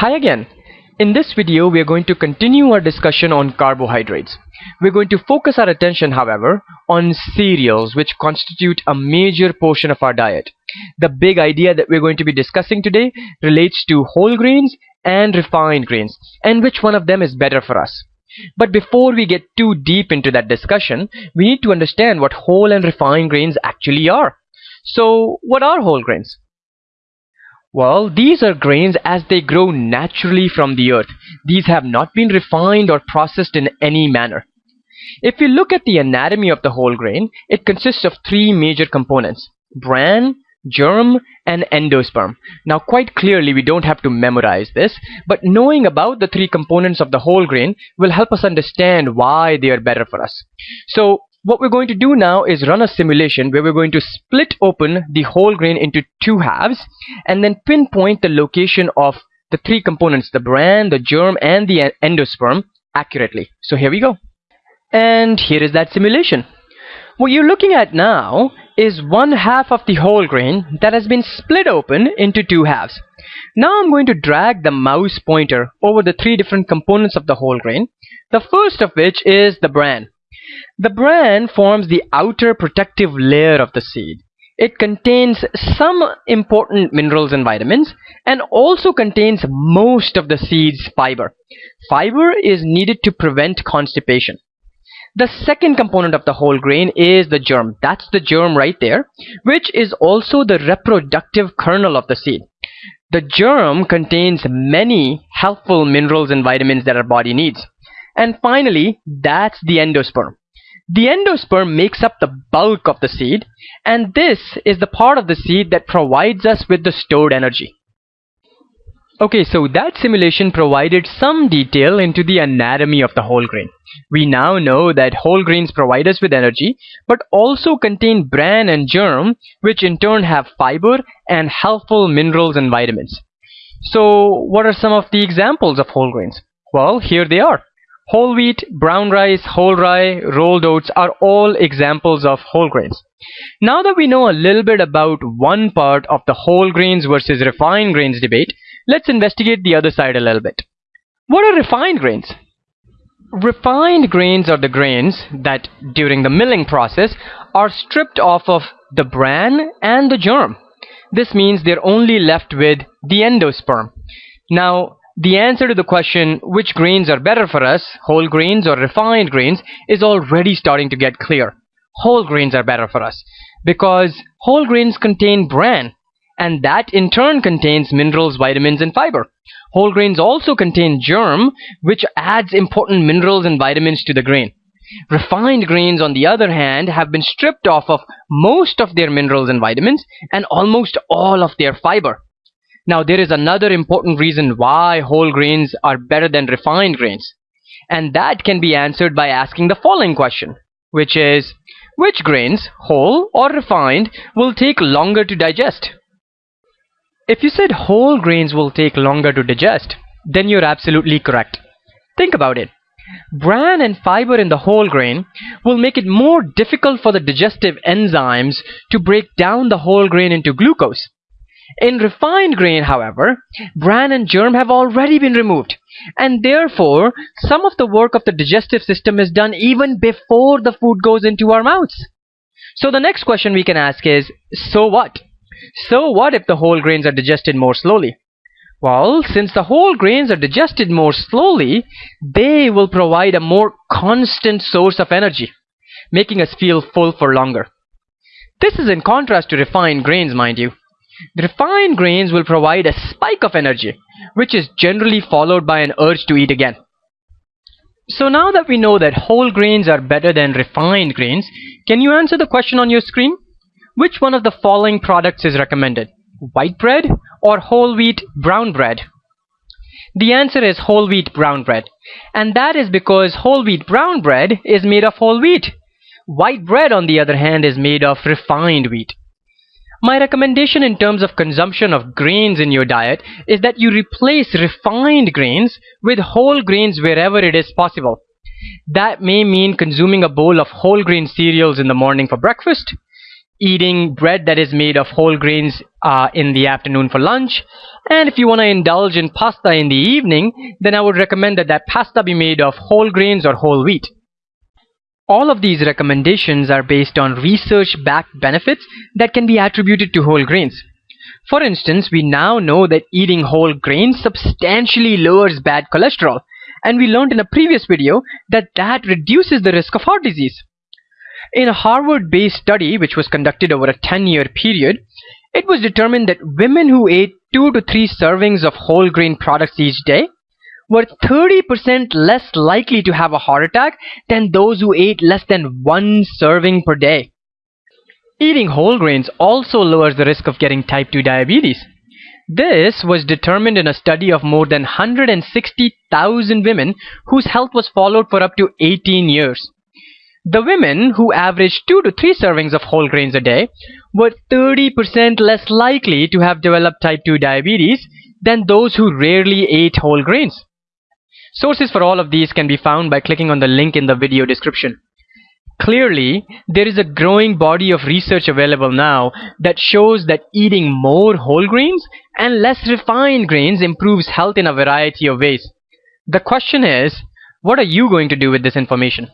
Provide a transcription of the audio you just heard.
Hi again. In this video, we are going to continue our discussion on carbohydrates. We're going to focus our attention, however, on cereals, which constitute a major portion of our diet. The big idea that we're going to be discussing today relates to whole grains and refined grains, and which one of them is better for us. But before we get too deep into that discussion, we need to understand what whole and refined grains actually are. So, what are whole grains? Well, these are grains as they grow naturally from the earth. These have not been refined or processed in any manner. If you look at the anatomy of the whole grain, it consists of three major components. Bran, germ, and endosperm. Now quite clearly we don't have to memorize this, but knowing about the three components of the whole grain will help us understand why they are better for us. So what we're going to do now is run a simulation where we're going to split open the whole grain into two halves and then pinpoint the location of the three components, the bran, the germ, and the endosperm accurately. So here we go. And here is that simulation. What you're looking at now is one half of the whole grain that has been split open into two halves. Now I'm going to drag the mouse pointer over the three different components of the whole grain. The first of which is the bran. The bran forms the outer protective layer of the seed. It contains some important minerals and vitamins and also contains most of the seed's fiber. Fiber is needed to prevent constipation. The second component of the whole grain is the germ. That's the germ right there, which is also the reproductive kernel of the seed. The germ contains many helpful minerals and vitamins that our body needs. And finally, that's the endosperm. The endosperm makes up the bulk of the seed, and this is the part of the seed that provides us with the stored energy. Okay, so that simulation provided some detail into the anatomy of the whole grain. We now know that whole grains provide us with energy, but also contain bran and germ, which in turn have fiber and helpful minerals and vitamins. So, what are some of the examples of whole grains? Well, here they are. Whole wheat, brown rice, whole rye, rolled oats are all examples of whole grains. Now that we know a little bit about one part of the whole grains versus refined grains debate, let's investigate the other side a little bit. What are refined grains? Refined grains are the grains that, during the milling process, are stripped off of the bran and the germ. This means they're only left with the endosperm. Now, the answer to the question, which grains are better for us, whole grains or refined grains, is already starting to get clear. Whole grains are better for us because whole grains contain bran and that in turn contains minerals, vitamins and fiber. Whole grains also contain germ which adds important minerals and vitamins to the grain. Refined grains on the other hand have been stripped off of most of their minerals and vitamins and almost all of their fiber. Now there is another important reason why whole grains are better than refined grains. And that can be answered by asking the following question, which is, which grains, whole or refined, will take longer to digest? If you said whole grains will take longer to digest, then you're absolutely correct. Think about it. Bran and fiber in the whole grain will make it more difficult for the digestive enzymes to break down the whole grain into glucose. In refined grain, however, bran and germ have already been removed, and therefore some of the work of the digestive system is done even before the food goes into our mouths. So the next question we can ask is, so what? So what if the whole grains are digested more slowly? Well, since the whole grains are digested more slowly, they will provide a more constant source of energy, making us feel full for longer. This is in contrast to refined grains, mind you. The refined grains will provide a spike of energy, which is generally followed by an urge to eat again. So now that we know that whole grains are better than refined grains, can you answer the question on your screen? Which one of the following products is recommended? White bread or whole wheat brown bread? The answer is whole wheat brown bread. And that is because whole wheat brown bread is made of whole wheat. White bread, on the other hand, is made of refined wheat. My recommendation in terms of consumption of grains in your diet is that you replace refined grains with whole grains wherever it is possible. That may mean consuming a bowl of whole grain cereals in the morning for breakfast, eating bread that is made of whole grains uh, in the afternoon for lunch, And if you want to indulge in pasta in the evening, then I would recommend that that pasta be made of whole grains or whole wheat. All of these recommendations are based on research-backed benefits that can be attributed to whole grains. For instance, we now know that eating whole grains substantially lowers bad cholesterol, and we learned in a previous video that that reduces the risk of heart disease. In a Harvard-based study which was conducted over a 10-year period, it was determined that women who ate 2 to 3 servings of whole grain products each day were 30% less likely to have a heart attack than those who ate less than one serving per day. Eating whole grains also lowers the risk of getting type 2 diabetes. This was determined in a study of more than 160,000 women whose health was followed for up to 18 years. The women who averaged 2 to 3 servings of whole grains a day were 30% less likely to have developed type 2 diabetes than those who rarely ate whole grains. Sources for all of these can be found by clicking on the link in the video description. Clearly, there is a growing body of research available now that shows that eating more whole grains and less refined grains improves health in a variety of ways. The question is, what are you going to do with this information?